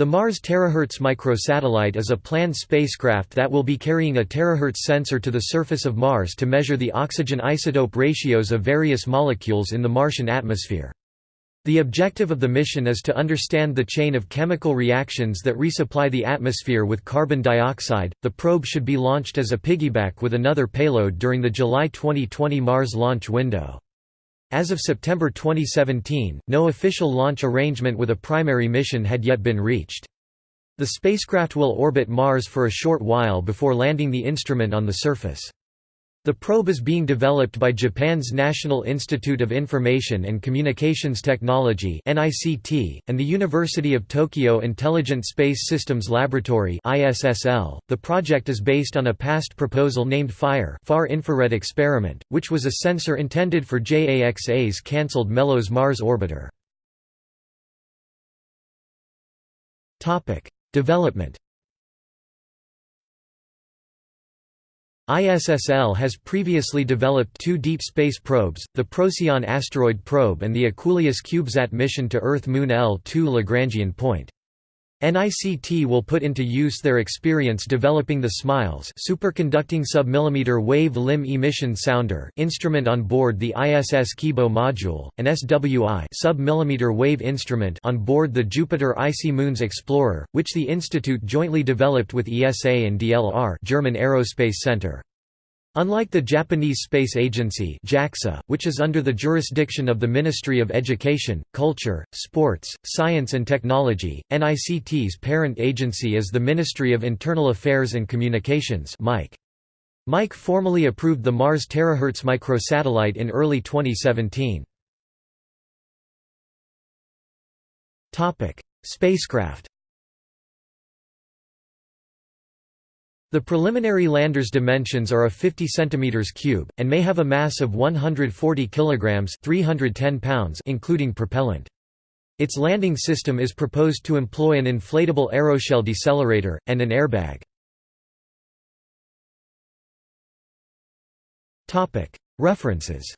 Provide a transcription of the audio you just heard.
The Mars Terahertz microsatellite is a planned spacecraft that will be carrying a terahertz sensor to the surface of Mars to measure the oxygen isotope ratios of various molecules in the Martian atmosphere. The objective of the mission is to understand the chain of chemical reactions that resupply the atmosphere with carbon dioxide. The probe should be launched as a piggyback with another payload during the July 2020 Mars launch window. As of September 2017, no official launch arrangement with a primary mission had yet been reached. The spacecraft will orbit Mars for a short while before landing the instrument on the surface. The probe is being developed by Japan's National Institute of Information and Communications Technology and the University of Tokyo Intelligent Space Systems Laboratory The project is based on a past proposal named FIRE Far Infrared Experiment, which was a sensor intended for JAXA's cancelled Melos Mars orbiter. Development ISSL has previously developed two deep space probes, the Procyon asteroid probe and the Equuleus CubeSat mission to Earth-Moon L2 Lagrangian point. NICT will put into use their experience developing the SMILES superconducting submillimeter wave limb emission sounder instrument on board the ISS Kibo module, and SWI submillimeter wave instrument on board the Jupiter Icy Moons Explorer, which the institute jointly developed with ESA and DLR German Aerospace Center. Unlike the Japanese Space Agency JAXA, which is under the jurisdiction of the Ministry of Education, Culture, Sports, Science and Technology, NICT's parent agency is the Ministry of Internal Affairs and Communications MIC. MIC formally approved the Mars Terahertz microsatellite in early 2017. Spacecraft The preliminary lander's dimensions are a 50 cm cube, and may have a mass of 140 kg 310 pounds including propellant. Its landing system is proposed to employ an inflatable aeroshell decelerator, and an airbag. References